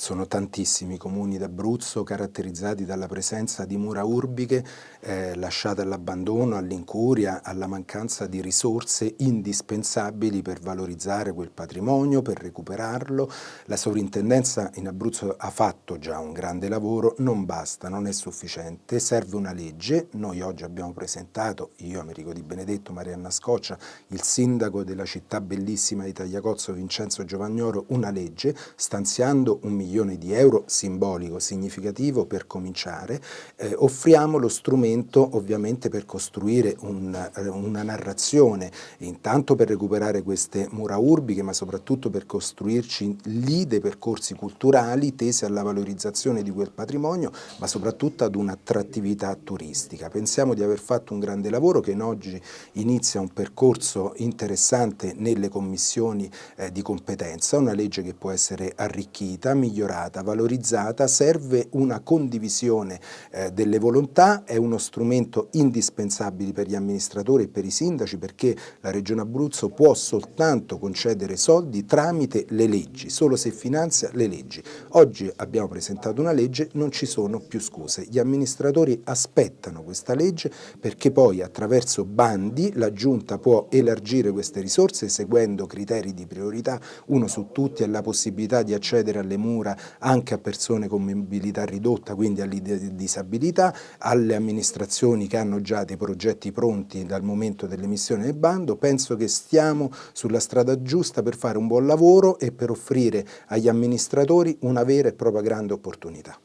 Sono tantissimi i comuni d'Abruzzo caratterizzati dalla presenza di mura urbiche eh, lasciate all'abbandono, all'incuria, alla mancanza di risorse indispensabili per valorizzare quel patrimonio, per recuperarlo. La sovrintendenza in Abruzzo ha fatto già un grande lavoro, non basta, non è sufficiente, serve una legge. Noi oggi abbiamo presentato, io Americo Di Benedetto, Marianna Scoccia, il sindaco della città bellissima di Tagliacozzo Vincenzo Giovagnoro, una legge stanziando un milione milioni di euro simbolico, significativo per cominciare, eh, offriamo lo strumento ovviamente per costruire un, eh, una narrazione, intanto per recuperare queste mura urbiche, ma soprattutto per costruirci lì dei percorsi culturali tesi alla valorizzazione di quel patrimonio, ma soprattutto ad un'attrattività turistica. Pensiamo di aver fatto un grande lavoro che in oggi inizia un percorso interessante nelle commissioni eh, di competenza, una legge che può essere arricchita, migliorata, migliorata, valorizzata, serve una condivisione eh, delle volontà, è uno strumento indispensabile per gli amministratori e per i sindaci perché la Regione Abruzzo può soltanto concedere soldi tramite le leggi, solo se finanzia le leggi. Oggi abbiamo presentato una legge, non ci sono più scuse, gli amministratori aspettano questa legge perché poi attraverso bandi la Giunta può elargire queste risorse seguendo criteri di priorità, uno su tutti è la possibilità di accedere alle mura misura anche a persone con mobilità ridotta, quindi alle disabilità, alle amministrazioni che hanno già dei progetti pronti dal momento dell'emissione del bando. Penso che stiamo sulla strada giusta per fare un buon lavoro e per offrire agli amministratori una vera e propria grande opportunità.